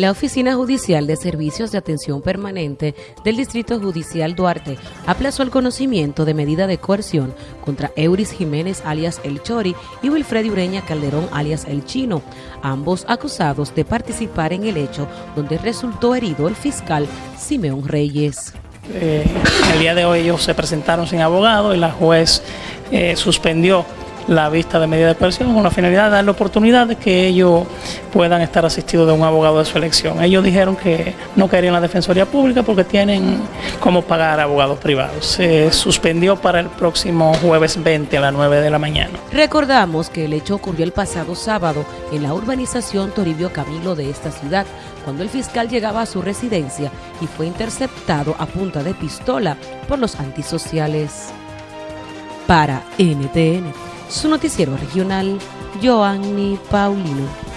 La Oficina Judicial de Servicios de Atención Permanente del Distrito Judicial Duarte aplazó el conocimiento de medida de coerción contra Euris Jiménez alias El Chori y Wilfred Ureña Calderón alias El Chino, ambos acusados de participar en el hecho donde resultó herido el fiscal Simeón Reyes. Eh, el día de hoy ellos se presentaron sin abogado y la juez eh, suspendió la vista de medida de coerción con la finalidad de darle oportunidad de que ellos puedan estar asistidos de un abogado de su elección. Ellos dijeron que no querían la Defensoría Pública porque tienen cómo pagar abogados privados. Se suspendió para el próximo jueves 20 a las 9 de la mañana. Recordamos que el hecho ocurrió el pasado sábado en la urbanización Toribio Camilo de esta ciudad, cuando el fiscal llegaba a su residencia y fue interceptado a punta de pistola por los antisociales. Para NTN su noticiero regional, Joanny Paulino.